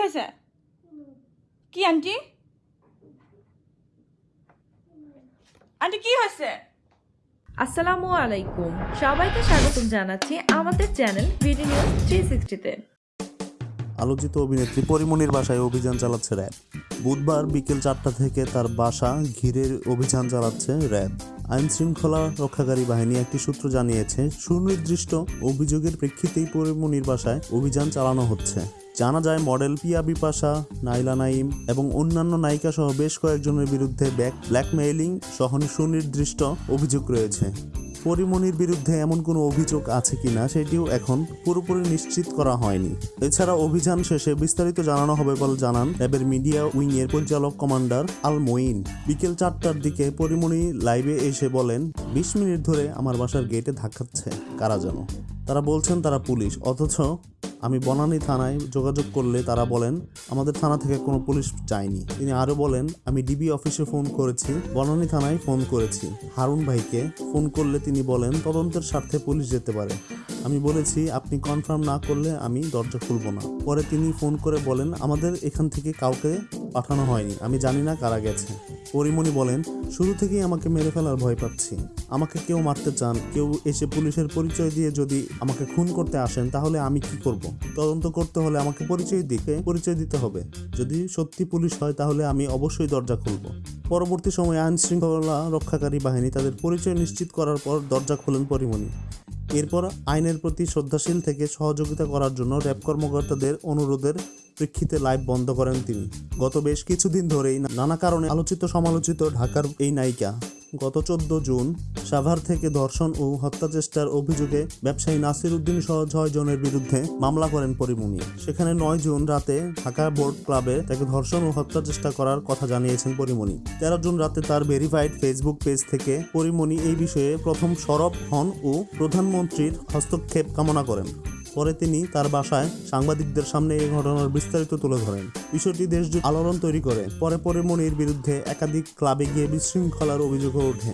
হয়েছে কি aunty? Aunty কি হয়েছে আসসালামু আলাইকুম। সবাইকে স্বাগতম জানাচ্ছি আমাদের চ্যানেল ভিডি নিউজ থ্রি সিক্সটিতে। আলোচিত অভিনেত্রী পরিমণির বাসায় অভিযান চালাচ্ছে র্যাব। বুধবার বিকেল চারটা থেকে তার বাসা ঘিরে অভিযান চালাচ্ছে র্যাব। আইন শৃঙ্খলা রক্ষাকারী বাহিনী একটি সূত্র জানিয়েছে সুনির্দিষ্ট অভিযোগের প্রেক্ষিতেই পরিমণির বাসায় অভিযান চালানো হচ্ছে। জানা যায় মডেল পিয়া বিপাশা, নাইলা নাইম এবং অন্যান্য নায়িকা সহ বেশ কয়েকজনের বিরুদ্ধে ব্যাক ব্ল্যাকমেইলিং সহ সুনির্দিষ্ট অভিযোগ রয়েছে। পরিমণির বিরুদ্ধে এমন কোনো অভিযোগ আছে কিনা সেটিও এখন পুরোপুরি নিশ্চিত করা হয়নি। এছাড়া অভিযান শেষে বিস্তারিত জানানো হবে বলে জানান র্যাবের মিডিয়া উইংয়ের পরিচালক কমান্ডার আল মঈন বিকেল চারটার দিকে পরিমণি লাইভে এসে বলেন, বিশ মিনিট ধরে আমার বাসার গেটে ধাক্কাচ্ছে, কারা যেন তারা বলছেন, তারা পুলিশ, অথচ আমি বনানী থানায় যোগাযোগ করলে তারা বলেন, আমাদের থানা থেকে কোনো পুলিশ যায়নি। তিনি আরও বলেন, আমি ডিবি অফিসে ফোন করেছি, বনানী থানায় ফোন করেছি। হারুন ভাইকে ফোন করলে তিনি বলেন, তদন্তের স্বার্থে পুলিশ যেতে পারে। আমি বলেছি, আপনি কনফার্ম না করলে আমি দরজা খুলব না। পরে তিনি ফোন করে বলেন, আমাদের এখান থেকে কাউকে পাঠানো হয়নি। আমি জানি না কারা গেছে। পরিমণি বলেন, শুরু থেকেই আমাকে মেরে ফেলার ভয় পাচ্ছি। আমাকে কেউ মারতে চান, কেউ এসে পুলিশের পরিচয় দিয়ে যদি আমাকে খুন করতে আসেন, তাহলে আমি কি করব? তদন্ত করতে হলে আমাকে পরিচয় দিকে পরিচয় দিতে হবে। যদি সত্যি পুলিশ হয়, তাহলে আমি অবশ্যই দরজা খুলব। পরবর্তী সময়ে আইন শৃঙ্খলা রক্ষাকারী বাহিনী তাদের পরিচয় নিশ্চিত করার পর দরজা খোলেন পরিমণি। এরপর আইনের প্রতি শ্রদ্ধাশীল থেকে সহযোগিতা করার জন্য র্যাব কর্মকর্তাদের অনুরোধের প্রেক্ষিতে লাইভ বন্ধ করেন তিনি। গত বেশ কিছুদিন ধরেই নানা কারণে আলোচিত সমালোচিত ঢাকার এই নায়িকা গত চোদ্দ জুন সাভার থেকে ধর্ষণ ও হত্যা চেষ্টার অভিযোগে ব্যবসায়ী নাসির উদ্দিন সহ ছয় জনের বিরুদ্ধে মামলা করেন পরিমণি। সেখানে নয় জুন রাতে ঢাকা বোর্ড ক্লাবে তাকে ধর্ষণ ও হত্যা চেষ্টা করার কথা জানিয়েছেন পরিমণি। তেরো জুন রাতে তার ভেরিফাইড ফেসবুক পেজ থেকে পরিমণি এই বিষয়ে প্রথম সরব হন ও প্রধানমন্ত্রীর হস্তক্ষেপ কামনা করেন। পরে তিনি তার বাসায় সাংবাদিকদের সামনে এই ঘটনার বিস্তারিত তুলে ধরেন। বিষয়টি দেশজুড়ে আলোড়ন তৈরি করে। পরে পরে মনির বিরুদ্ধে একাধিক ক্লাবে গিয়ে বিশৃঙ্খলার অভিযোগও ওঠে।